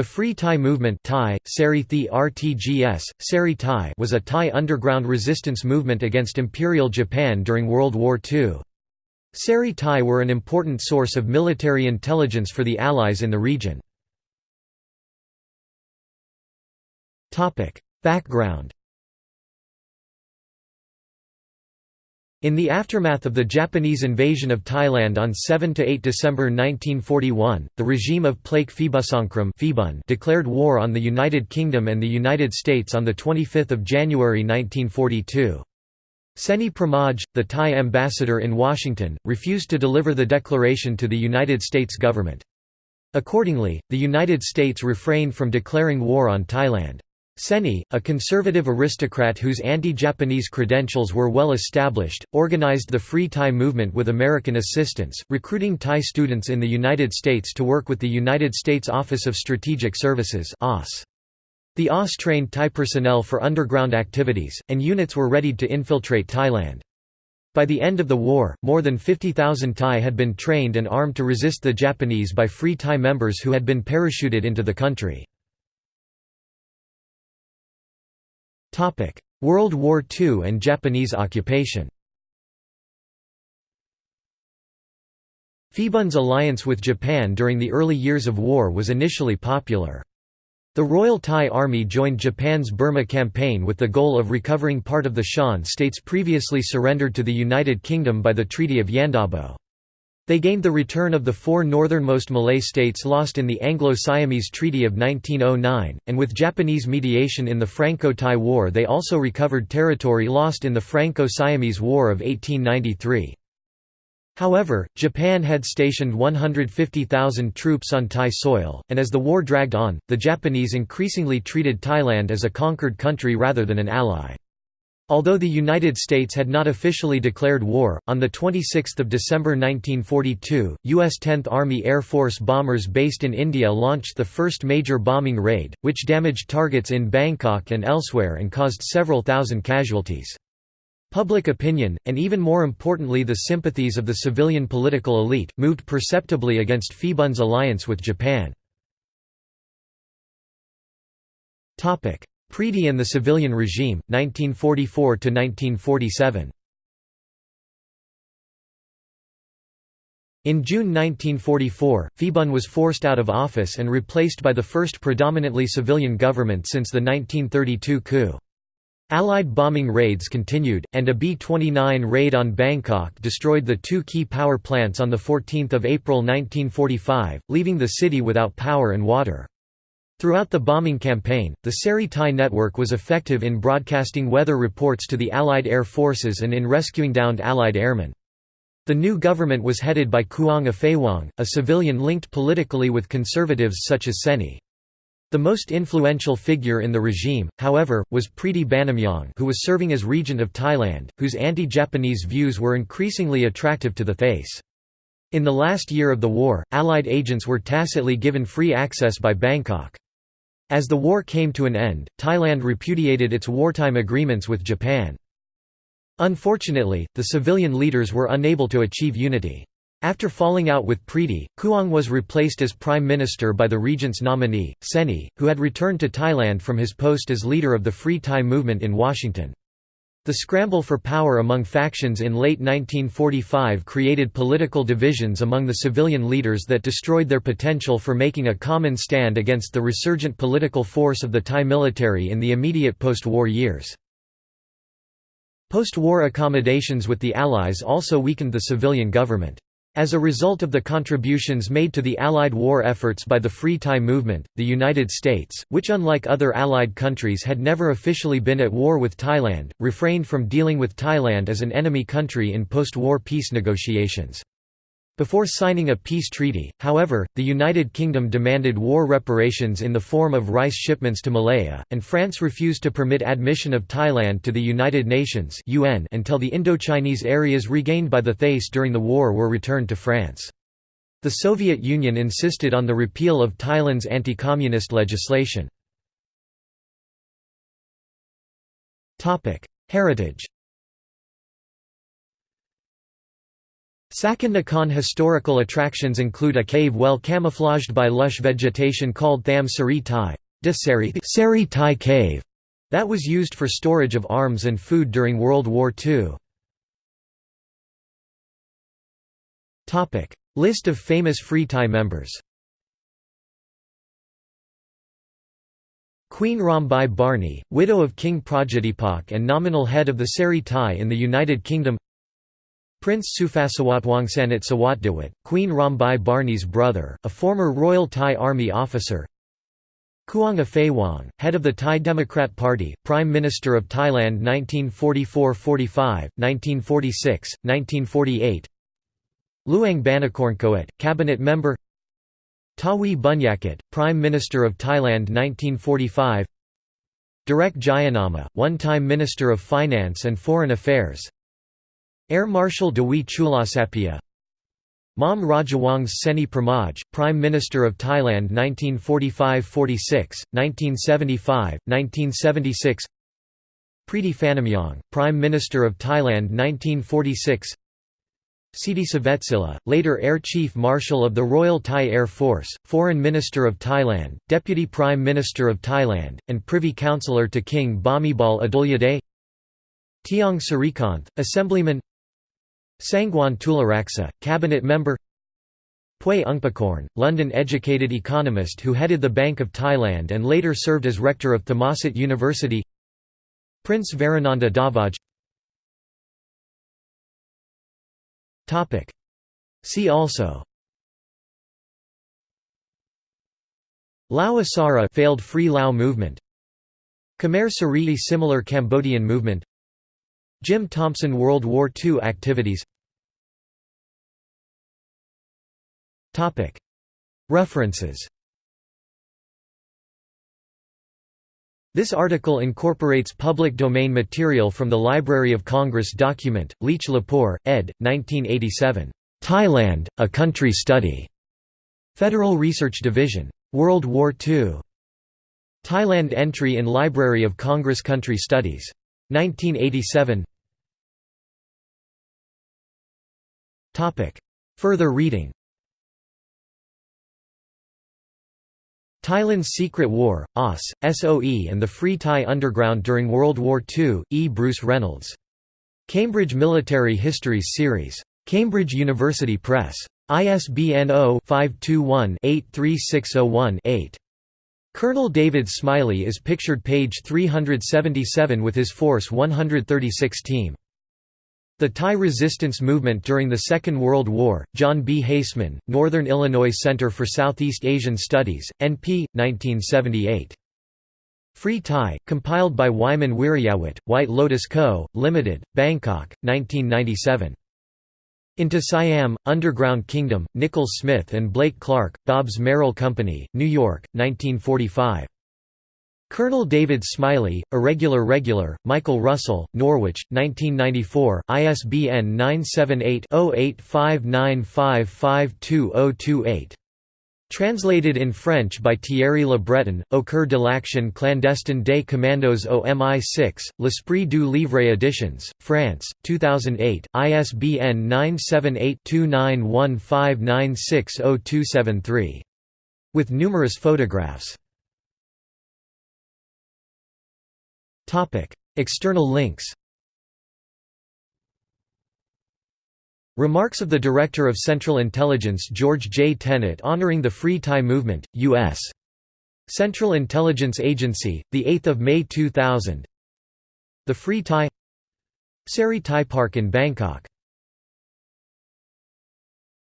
The Free Thai Movement Thai, RTGS, was a Thai underground resistance movement against Imperial Japan during World War II. Seri Thai were an important source of military intelligence for the Allies in the region. Background In the aftermath of the Japanese invasion of Thailand on 7–8 December 1941, the regime of Plaek Phibunsongkhram declared war on the United Kingdom and the United States on 25 January 1942. Seni Pramoj, the Thai ambassador in Washington, refused to deliver the declaration to the United States government. Accordingly, the United States refrained from declaring war on Thailand. Seni, a conservative aristocrat whose anti-Japanese credentials were well established, organized the Free Thai movement with American assistance, recruiting Thai students in the United States to work with the United States Office of Strategic Services The OSS trained Thai personnel for underground activities, and units were readied to infiltrate Thailand. By the end of the war, more than 50,000 Thai had been trained and armed to resist the Japanese by Free Thai members who had been parachuted into the country. World War II and Japanese occupation Phibun's alliance with Japan during the early years of war was initially popular. The Royal Thai Army joined Japan's Burma campaign with the goal of recovering part of the Shan states previously surrendered to the United Kingdom by the Treaty of Yandabo. They gained the return of the four northernmost Malay states lost in the Anglo-Siamese Treaty of 1909, and with Japanese mediation in the Franco-Thai War they also recovered territory lost in the Franco-Siamese War of 1893. However, Japan had stationed 150,000 troops on Thai soil, and as the war dragged on, the Japanese increasingly treated Thailand as a conquered country rather than an ally. Although the United States had not officially declared war, on 26 December 1942, U.S. 10th Army Air Force bombers based in India launched the first major bombing raid, which damaged targets in Bangkok and elsewhere and caused several thousand casualties. Public opinion, and even more importantly the sympathies of the civilian political elite, moved perceptibly against Phibun's alliance with Japan. Pridi and the Civilian Regime, 1944–1947 In June 1944, Phibun was forced out of office and replaced by the first predominantly civilian government since the 1932 coup. Allied bombing raids continued, and a B-29 raid on Bangkok destroyed the two key power plants on 14 April 1945, leaving the city without power and water. Throughout the bombing campaign, the Seri Thai network was effective in broadcasting weather reports to the Allied air forces and in rescuing downed Allied airmen. The new government was headed by Khuang Aphaiwong, a civilian linked politically with conservatives such as Seni. The most influential figure in the regime, however, was Pridi Banomyong who was serving as regent of Thailand, whose anti-Japanese views were increasingly attractive to the Thais. In the last year of the war, Allied agents were tacitly given free access by Bangkok. As the war came to an end, Thailand repudiated its wartime agreements with Japan. Unfortunately, the civilian leaders were unable to achieve unity. After falling out with Pridi, Khuang was replaced as prime minister by the regent's nominee, Seni, who had returned to Thailand from his post as leader of the Free Thai movement in Washington. The scramble for power among factions in late 1945 created political divisions among the civilian leaders that destroyed their potential for making a common stand against the resurgent political force of the Thai military in the immediate post-war years. Post-war accommodations with the Allies also weakened the civilian government. As a result of the contributions made to the Allied war efforts by the Free Thai movement, the United States, which unlike other Allied countries had never officially been at war with Thailand, refrained from dealing with Thailand as an enemy country in post-war peace negotiations. Before signing a peace treaty, however, the United Kingdom demanded war reparations in the form of rice shipments to Malaya, and France refused to permit admission of Thailand to the United Nations until the Indochinese areas regained by the Thais during the war were returned to France. The Soviet Union insisted on the repeal of Thailand's anti-communist legislation. Heritage Sakon Nakhon historical attractions include a cave well camouflaged by lush vegetation called Tham Seri Thai Seri Thai Cave that was used for storage of arms and food during World War II. List of famous Free Thai members Queen Rambai Barni, widow of King Prajadhipok and nominal head of the Seri Thai in the United Kingdom Prince Sufasawatwongsanat Sawatdawat, Queen Rambai Barni's brother, a former Royal Thai Army officer. Khuang Aphaiwong, head of the Thai Democrat Party, Prime Minister of Thailand 1944–45, 1946, 1948 Luang Banakornkoat, cabinet member. Tawi Bunyakat, Prime Minister of Thailand 1945 Direk Jayanama, one-time Minister of Finance and Foreign Affairs Air Marshal Dewi Chulasapia Mom Rajawang's Seni Pramoj, Prime Minister of Thailand 1945–46, 1975, 1976 Pridi Banomyong, Prime Minister of Thailand 1946 Siddhi Savetsila, later Air Chief Marshal of the Royal Thai Air Force, Foreign Minister of Thailand, Deputy Prime Minister of Thailand, and Privy Councillor to King Bhumibol Adulyadej. Tiong Sirikanth, Assemblyman Sangwan Tularaksa, cabinet member Puey Ungphakorn, London-educated economist who headed the Bank of Thailand and later served as rector of Thammasat University Prince Varananda Davaj See also Lao Issara failed Free Lao movement Khmer Serei similar Cambodian movement Jim Thompson World War II activities References This article incorporates public domain material from the Library of Congress document, Leitch LePoer, ed. 1987. Thailand, A Country Study. Federal Research Division. World War II. Thailand entry in Library of Congress Country Studies. 1987 Further reading Thailand's Secret War, OSS, SOE and the Free Thai Underground during World War II, E. Bruce Reynolds. Cambridge Military Histories Series. Cambridge University Press. ISBN 0-521-83601-8. Colonel David Smiley is pictured page 377 with his Force 136 team. The Thai resistance movement during the Second World War, John B. Haseman, Northern Illinois Center for Southeast Asian Studies, NP, 1978. Free Thai, compiled by Wyman Wiriawat, White Lotus Co., Limited, Bangkok, 1997. Into Siam, Underground Kingdom, Nicol Smith and Blake Clark, Bobbs-Merrill Company, New York, 1945. Colonel David Smiley, Irregular Regular, Michael Russell, Norwich, 1994, ISBN 978-0859552028. Translated in French by Thierry Le Breton, Au cœur de l'action clandestine des commandos au MI6, L'Esprit du Livre Editions, France, 2008, ISBN 978 2915960273. With numerous photographs. External links Remarks of the Director of Central Intelligence George J. Tenet honoring the Free Thai Movement, U.S. Central Intelligence Agency, 8 May 2000 The Free Thai Seri Thai Park in Bangkok